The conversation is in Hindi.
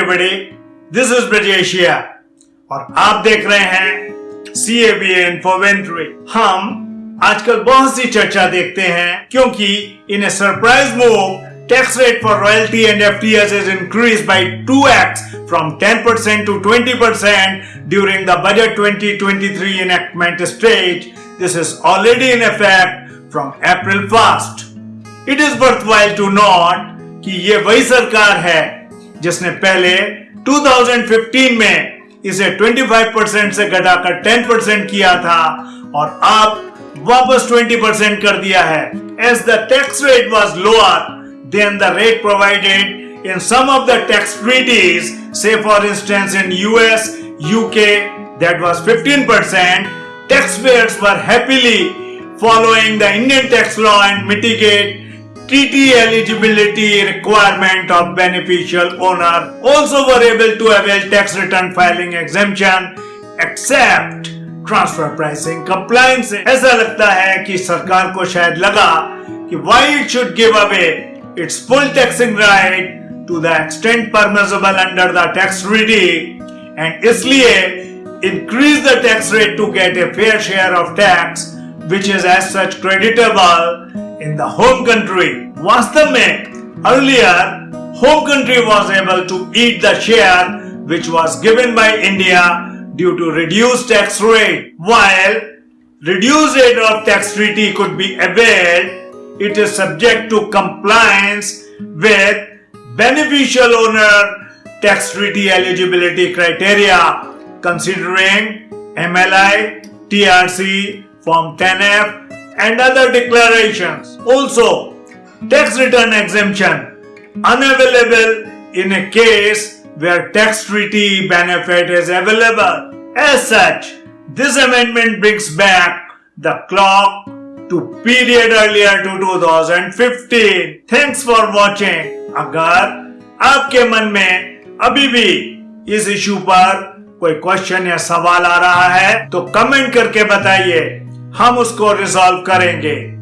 एवरीबडी दिस इज़ ब्रजेशिया और आप देख रहे हैं सीएबीएन फॉरवेंट्री हम आजकल बहुत सी चर्चा देखते हैं, क्योंकि in surprise move tax rate for royalty and FTS is increase by 2x from 10% to 20% during the budget 2023 enactment stage this is already in effect from April 1 it is worthwhile to note कि ये वही सरकार है जिसने पहले 2015 में इसे 25 परसेंट से घटाकर 10 परसेंट किया था और अब वापस 20 परसेंट कर दिया है। As the tax rate was lower than the rate provided in some of the tax treaties say for instance in US UK that was 15 percent tax payers were happily following the Indian tax law and mitigate TT eligibility requirement of beneficial owner also were able to avail tax return filing exemption except transfer pricing compliance ऐसा लगता है कि सरकार को शायद लगा कि why it should give away its full taxing right to the extent permissible under the tax treaty and इसलिए increase the tax rate to get a fair share of tax which is as such creditable in the home country. What's the myth? Earlier, home country was able to eat the share which was given by India due to reduced tax rate. While reduced rate of tax treaty could be availed, it is subject to compliance with beneficial owner tax treaty eligibility criteria considering MLI, TRC, Form 10F and other declarations. Also, tax return exemption unavailable in a case where tax treaty benefit is available. As such, this amendment brings back the clock to period earlier to 2015. Thanks for watching. अगर आपके मन में अभी भी इस इशू पर कोई क्वेश्चन या सवाल आ रहा है तो कमेंट करके बताइए हम उसको रिजॉल्व करेंगे।